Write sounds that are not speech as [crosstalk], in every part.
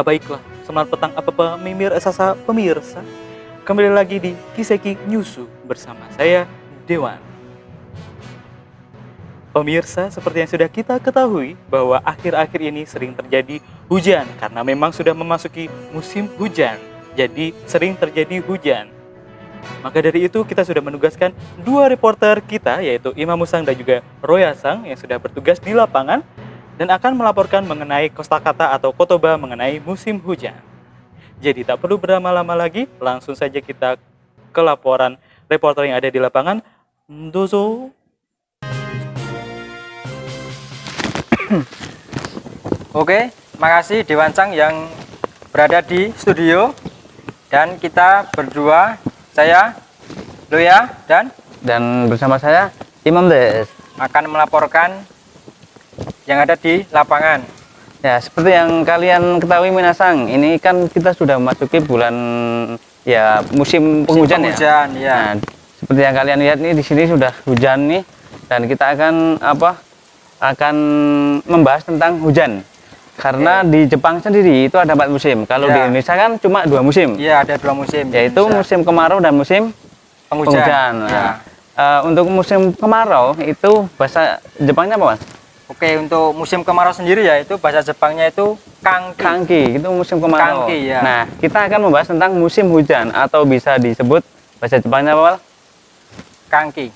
Ah, baiklah, selamat petang apa pemimir sasa pemirsa. Kembali lagi di Kiseki Nyusu bersama saya Dewan. Pemirsa, seperti yang sudah kita ketahui bahwa akhir-akhir ini sering terjadi hujan karena memang sudah memasuki musim hujan. Jadi sering terjadi hujan. Maka dari itu kita sudah menugaskan dua reporter kita yaitu Imam Musang dan juga Roya Sang yang sudah bertugas di lapangan dan akan melaporkan mengenai kosakata atau kotoba mengenai musim hujan. Jadi tak perlu berlama-lama lagi, langsung saja kita ke laporan reporter yang ada di lapangan. Dozo. [clears throat] Oke, makasih Dewan Sang yang berada di studio dan kita berdua, saya Loya dan dan bersama saya Imam Des. akan melaporkan yang ada di lapangan. Ya, seperti yang kalian ketahui Minasang, ini kan kita sudah memasuki bulan ya musim penghujan, penghujan, ya. ya. Nah, seperti yang kalian lihat nih di sini sudah hujan nih dan kita akan apa? akan membahas tentang hujan. Karena di Jepang sendiri itu ada empat musim. Kalau Ya. di Indonesia kan cuma dua musim, Iya, ada dua musim. yaitu Indonesia. musim kemarau dan musim penghujan. penghujan. Ya. Nah, eh, untuk musim kemarau itu bahasa Jepangnya apa, Mas? Oke, untuk musim kemarau sendiri ya itu bahasa Jepangnya itu kangki. Kangki itu musim kemarau. Kangki, ya. Nah, kita akan membahas tentang musim hujan atau bisa disebut bahasa Jepangnya apa? Kangki.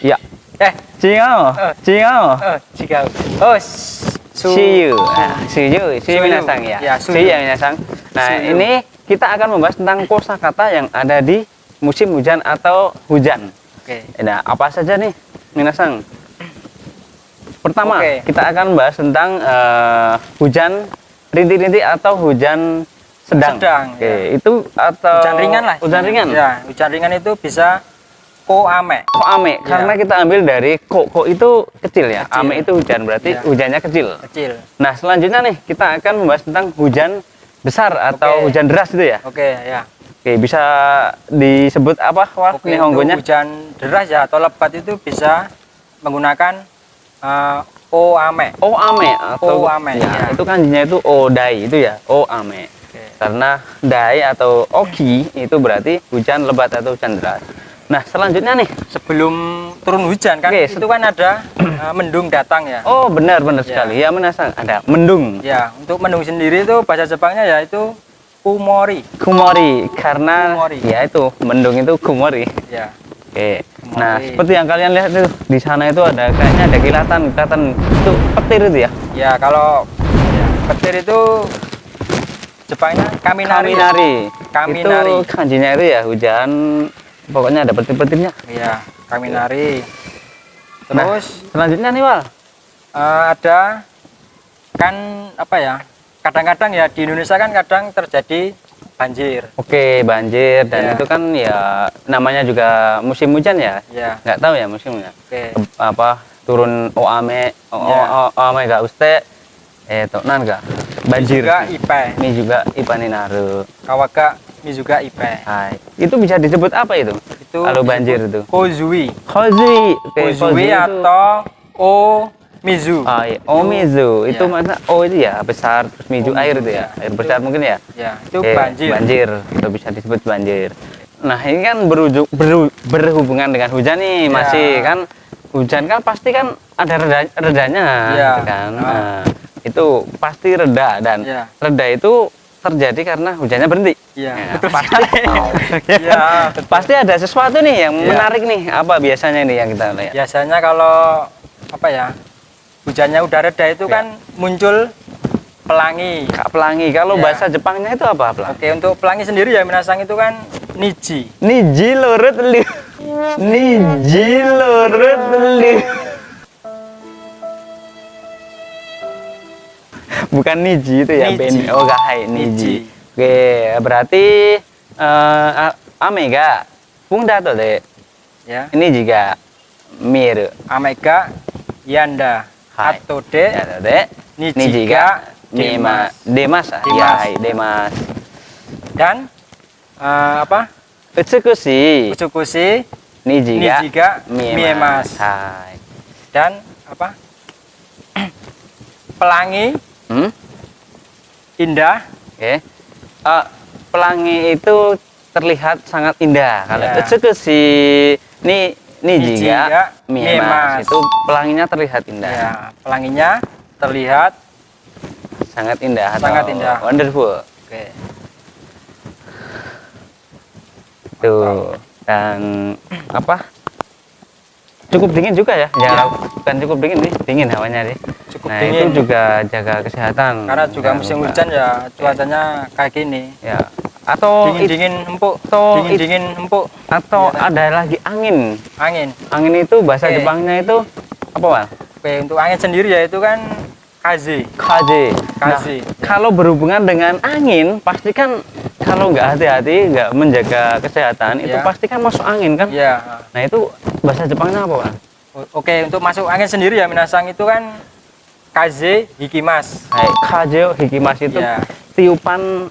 Ya. Eh, Cingao, Eh. cingao. oh, jika oh, su, Shiyu. Nah, shiyu, shiyu Suyu. minasang ya. Ya, suyu. Shiyu ya minasang. Nah, Suyu. ini kita akan membahas tentang kosakata yang ada di musim hujan atau hujan. Oke. Nah, apa saja nih minasang? Pertama, Oke. kita akan membahas tentang eh, hujan rintik-rintik atau hujan sedang. Sedang, Oke, ya. itu atau Hujan ringan lah. Hujan ringan. Ya, hujan ringan itu bisa koame. Kok ame? Ya. Karena kita ambil dari kok kok itu kecil ya. Kecil. Ame itu hujan berarti Ya. hujannya kecil. Kecil. Nah, selanjutnya nih kita akan membahas tentang hujan besar atau Oke. hujan deras itu ya. Oke, ya. Oke, bisa disebut apa? Wah, Oke, ini untuk honggonya. hujan deras ya atau lebat itu bisa menggunakan oame. Oh, ame atau Oh, ame, ya, ya. itu kanjinya itu odai itu ya. Oh, ame. Oke. Karena dai atau oki itu berarti hujan lebat atau hujan deras. Nah, selanjutnya nih. Sebelum turun hujan kan Oke, itu kan ada eh, mendung datang ya. Oh, benar benar Ya. sekali. Ya, menasang ada mendung. Ya, untuk mendung sendiri itu bahasa Jepangnya yaitu kumori. Kumori karena Kumori. ya itu mendung itu kumori. Ya. Oke. Nah, Kumori. seperti yang kalian lihat itu di sana itu ada kayaknya ada kilatan, kilatan itu petir itu ya. Ya, kalau ya, petir itu Jepangnya kaminari. Kaminari. Kaminari. Itu kanjinya itu ya hujan pokoknya ada petir-petirnya. Ya, kaminari. Nah, Terus selanjutnya nih, Wal. eh, ada kan apa ya? Kadang-kadang ya di Indonesia kan kadang terjadi banjir. Oke, banjir dan Ya. itu kan ya namanya juga musim hujan ya. Ya. Nggak tahu ya musimnya. Oke. Ke- apa turun oame, o, o, Ya. o- oame gak uste eh tonan gak banjir. Juga ipe. Ini juga ipaninaru. Kawaga ini juga ipe. Hai. Itu bisa disebut apa itu? Itu Kalau banjir itu. Kozui. Kozui. Oke, Kozui itu- atau o mizu. Ah, iya. Omizu. Itu Ya. mana? Oh itu ya besar terus mizu Omizu, air itu ya. ya. Air Itu- besar mungkin ya. Ya, itu Oke, banjir. Banjir. Itu bisa disebut banjir. Nah, ini kan berujung, beru- berhubungan dengan hujan nih, Ya. masih kan hujan kan pasti kan ada reda, redanya Ya. gitu kan. Ah. Nah, itu pasti reda dan Ya. reda itu terjadi karena hujannya berhenti. Iya, Ya, betul pasti. sekali. [laughs] [laughs] Iya. Pasti ada sesuatu nih yang Ya. menarik nih. Apa biasanya nih yang kita lihat? Biasanya kalau apa ya? Hujannya udah reda itu Ya. kan muncul pelangi. Kak pelangi. Kalau Ya. bahasa Jepangnya itu apa pelangi? Oke, untuk pelangi sendiri ya Minasang itu kan niji. Niji lurut li. Niji lurut li. Bukan niji itu ya, Niji. Ben. Oh, gahai niji. Niji. Oke, berarti eh a- ame ga funda to de. Ya. Ini juga miru. Amega yanda Hai. atau de Ya, to de. Niji Niji ga ga Dema, Demas. ah. Ya, Demas. hai, Demas. dan eh, apa? Utsukushi. Utsukushi Niji ga niji ga miemas. Hai. Dan apa? [clears throat] pelangi Hmm? indah. Oke. Eh, pelangi itu terlihat sangat indah. Kalau Ya. itu si ini ini juga ya, miemas miemas. itu pelanginya terlihat indah. Ya, pelanginya terlihat Sangat indah atau Sangat indah. wonderful. oke. Tuh. Dan apa? Cukup dingin juga ya. Ya, bukan cukup dingin nih, dingin hawanya nih. Cukup nah, dingin. itu juga jaga kesehatan. Karena juga musim hujan ya cuacanya kayak gini. Ya. Atau it- Dingin-dingin empuk, atau it- dingin-dingin empuk. atau Iya, ada lagi angin. Angin. Angin itu bahasa Oke. Jepangnya itu apa, Wal? Oke, untuk angin sendiri ya itu kan kaze. Kaze. Nah, Kaze. kalau berhubungan dengan angin, pasti kan kalau nggak hati-hati, nggak menjaga kesehatan, itu Ya. pasti kan masuk angin kan? Ya. Nah itu bahasa Jepangnya apa, Pak? Oke, untuk masuk angin sendiri ya Minasang itu kan kaze hikimas. Hai, kajeo hikimas itu Ya. tiupan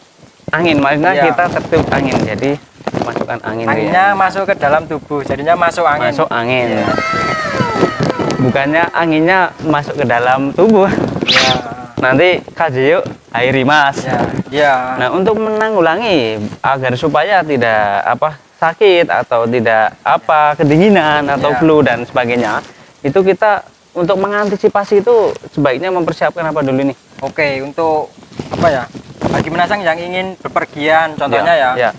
angin, maksudnya Ya. kita tertiup angin, jadi masukkan angin. dia. Anginnya masuk ke dalam tubuh, jadinya masuk angin. masuk angin. Ya. Bukannya anginnya masuk ke dalam tubuh. Ya. Nanti kajeo airimas. Ya. Ya. Nah, untuk menanggulangi agar supaya tidak apa sakit atau tidak apa kedinginan atau Ya. flu dan sebagainya, itu kita untuk mengantisipasi itu sebaiknya mempersiapkan apa dulu nih? Oke, untuk apa ya? Bagi Minasang yang ingin bepergian, contohnya ya, ya,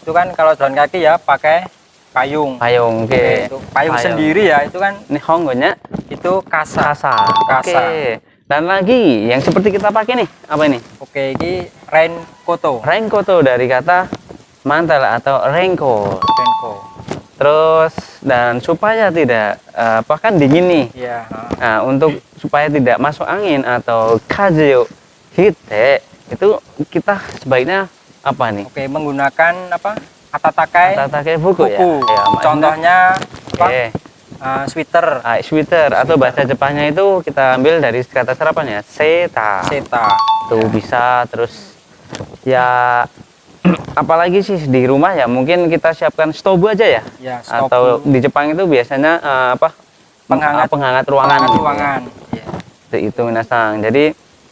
itu kan kalau jalan kaki ya pakai payung. payung, oke. Oke, itu payung sendiri ya, itu kan Ini honggonya itu kasa. kasa. Kasa. Oke. Dan lagi yang seperti kita pakai nih, apa ini? Oke, ini raincoat. Raincoat dari kata mantel atau raincoat. Raincoat. Terus dan supaya tidak eh, apa kan dingin nih. Iya. Nah, untuk supaya tidak masuk angin atau kajeo hite itu kita sebaiknya apa nih? Oke, menggunakan apa? Atatakai Tatake buku, ya. buku. ya maksudnya- Contohnya apa? Oke. Uh, sweater, Ah, sweater atau bahasa Jepangnya itu kita ambil dari kata serapan ya, seta. seta. Tuh bisa terus ya [clears throat] apalagi sih di rumah ya mungkin kita siapkan stobu aja ya. Ya, Atau di Jepang itu biasanya eh, apa? Penghangat- Ah, penghangat ruangan. Penghangat gitu. ruangan. Iya. Itu, itu minasang. Jadi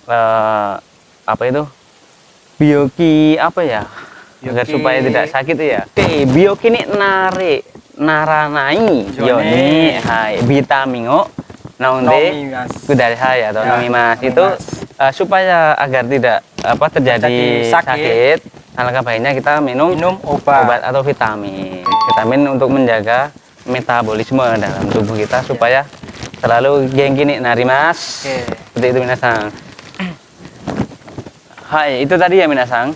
eh, apa itu? Bioki apa ya? Agar Bioki- supaya tidak sakit ya. Oke, bioki ini nare naranai yoni hai vitamingo nonde Nomimas. kudasai atau Ya, nomimas itu eh, supaya agar tidak apa terjadi sakit, sakit. alangkah baiknya kita minum, Minum obat. obat atau vitamin vitamin untuk menjaga metabolisme dalam tubuh kita supaya selalu geng gini narimas Oke. seperti itu minasang Hai itu tadi ya minasang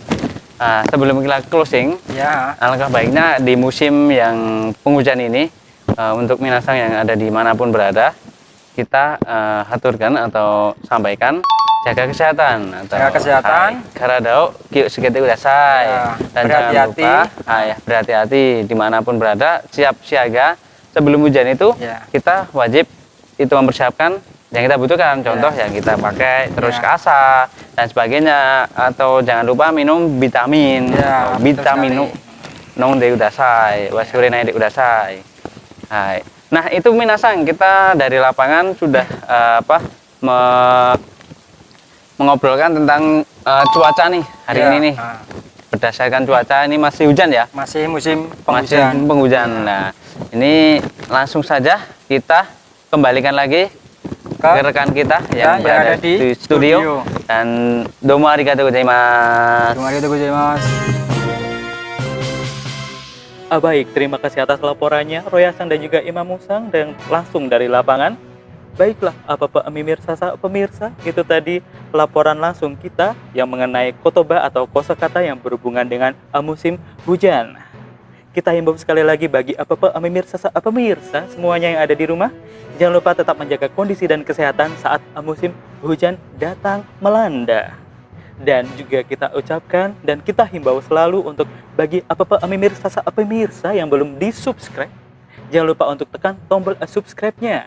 Ah, sebelum kita closing Ya. alangkah baiknya di musim yang penghujan ini eh, untuk minasang yang ada di mana pun berada kita eh, aturkan atau sampaikan jaga kesehatan atau Jaga kesehatan. karadao kiyo segitu udah say Ya, dan jangan berhati-hati. lupa ah, ya, berhati-hati di mana pun berada siap siaga sebelum hujan itu Ya. kita wajib itu mempersiapkan yang kita butuhkan contoh yang kita pakai terus Ya. kasa dan sebagainya. Atau jangan lupa minum vitamin. Ya, vitamin nong de udasai wasure nai de udasai. Hai. nah itu minasang kita dari lapangan sudah eh, apa me- mengobrolkan tentang eh, cuaca nih hari Ya. ini nih. Nah, berdasarkan cuaca ini masih hujan ya? Masih musim masih penghujan. penghujan. Nah ini langsung saja kita kembalikan lagi Ke ke rekan kita yang yang berada ada di di studio, studio. dan domo arigatou gozaimasu. Terima kasih gozaimasu. Ah, baik, terima kasih atas laporannya Royasan dan juga Imam Musang dan langsung dari lapangan. Baiklah, apa Pak Mimir Sasa pemirsa, itu tadi laporan langsung kita yang mengenai kotoba atau kosakata yang berhubungan dengan ah, musim hujan. Kita himbau sekali lagi bagi apa Pak Mimir Sasa pemirsa semuanya yang ada di rumah, jangan lupa tetap menjaga kondisi dan kesehatan saat musim hujan datang melanda. Dan juga kita ucapkan dan kita himbau selalu untuk bagi apa-apa pemirsa pemirsa yang belum di subscribe jangan lupa untuk tekan tombol subscribe-nya.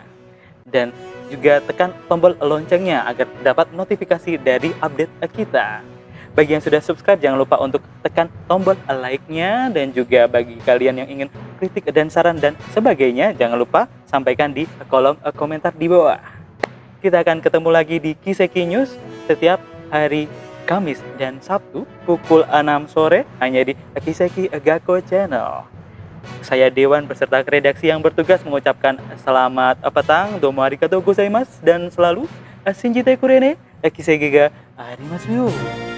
Dan juga tekan tombol loncengnya agar dapat notifikasi dari update kita bagi yang sudah subscribe, jangan lupa untuk tekan tombol like-nya. Dan juga bagi kalian yang ingin kritik dan saran dan sebagainya, jangan lupa sampaikan di kolom eh, komentar di bawah. Kita akan ketemu lagi di Kiseki News setiap hari Kamis dan Sabtu pukul 6 sore hanya di Kiseki Gako Channel. Saya Dewan beserta redaksi yang bertugas mengucapkan selamat eh, petang, domo arigatou gozaimasu, dan selalu eh, Shinjite Kurene, Kiseki ga arimasu yo.